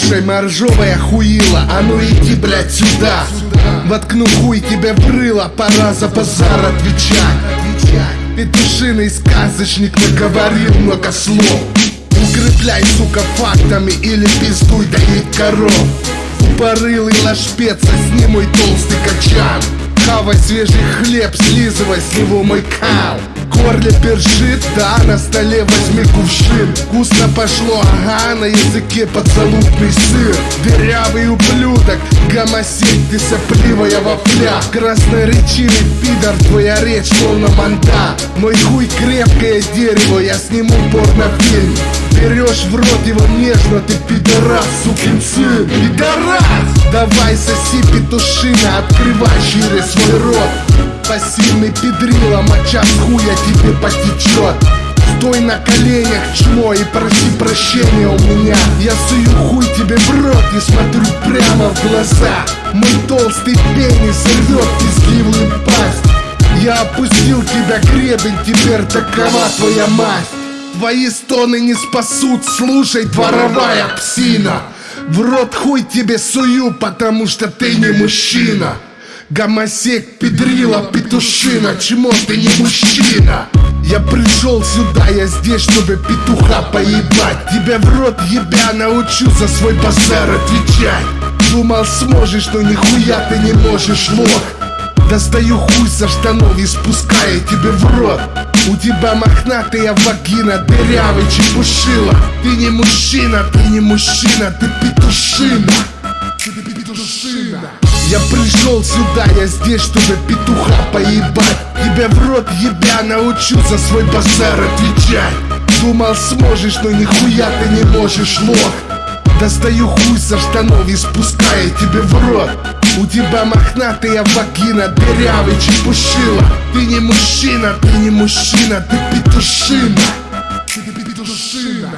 Слушай, моржовая хуила, а ну иди, блядь, сюда. Воткну хуй тебе в рыло, пора за базар отвечать. Петушиный сказочник наговорил много слов. Укрепляй, сука, фактами или пиздуй доить коров. Упорылый ложпеца, сними мой толстый качан. Хавай свежий хлеб, слизывай с него мой кал горле першит, да, на столе возьми кувшин. Вкусно пошло, ага, на языке подзалупный сыр Дырявый ублюдок, гомосек, ты сопливая вопля Красноречивый пидор, твоя речь словно манта. Мой хуй крепкое дерево, я сниму порнофильм. Берешь в рот его нежно, ты пидорас, сукин сын. Пидорас! Давай соси петушина, открывай шире свой рот Пассивный педрила, моча с хуя тебе потечет Стой на коленях, чмо, и проси прощения у меня. Я сую хуй тебе в рот и смотрю прямо в глаза. Мой толстый пенис рвет пизгливую пасть. Я опустил тебя гребень, теперь такова твоя мать Твои стоны не спасут, слушай, дворовая псина. В рот хуй тебе сую, потому что ты не мужчина Гомосек, педрила, петушина, чмо ты не мужчина. Я пришел сюда, я здесь, чтобы петуха поебать. Тебя в рот ебя научу за свой базар отвечать. Думал сможешь, но нихуя ты не можешь, лох. Достаю хуй со штанов и спускаю тебе в рот. У тебя мохнатая вагина, дырявый чепушила. Ты не мужчина, ты не мужчина, ты петушина. Ты петушина я пришел сюда, я здесь, чтобы петуха поебать. Тебя в рот ебя научу за свой базар отвечать. Думал сможешь, но нихуя ты не можешь, лох. Достаю хуй со штанов и спускаю тебе в рот. У тебя мохнатая вагина, дырявый чепушила. Ты не мужчина, ты не мужчина, ты петушина. Ты петушина.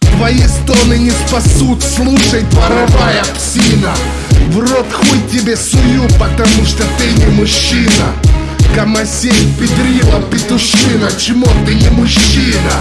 Твои стоны не спасут, слушай, дворовая псина В рот хуй тебе сую, потому что ты не мужчина. Гомосей, педрила, петушина, чмо ты не мужчина.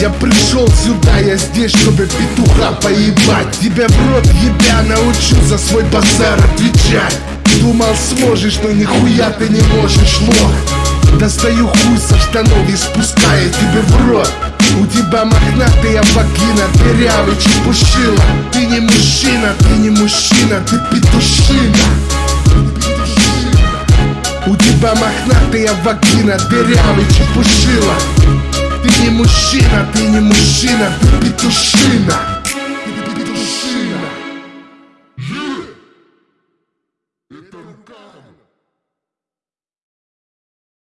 Я пришел сюда, я здесь, чтобы петуха поебать. Тебя в рот ебя научу за свой базар отвечать. Думал сможешь, но нихуя ты не можешь, лох Достаю хуй со штанов и спускаю тебе в рот. У тебя мохнатая вагина, дырявый чепушила. Ты не мужчина, ты не мужчина, ты петушина. У тебя мохнатая вагина, дырявый чепушила. Ты не мужчина, ты не мужчина, ты петушина. Это рука